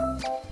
Música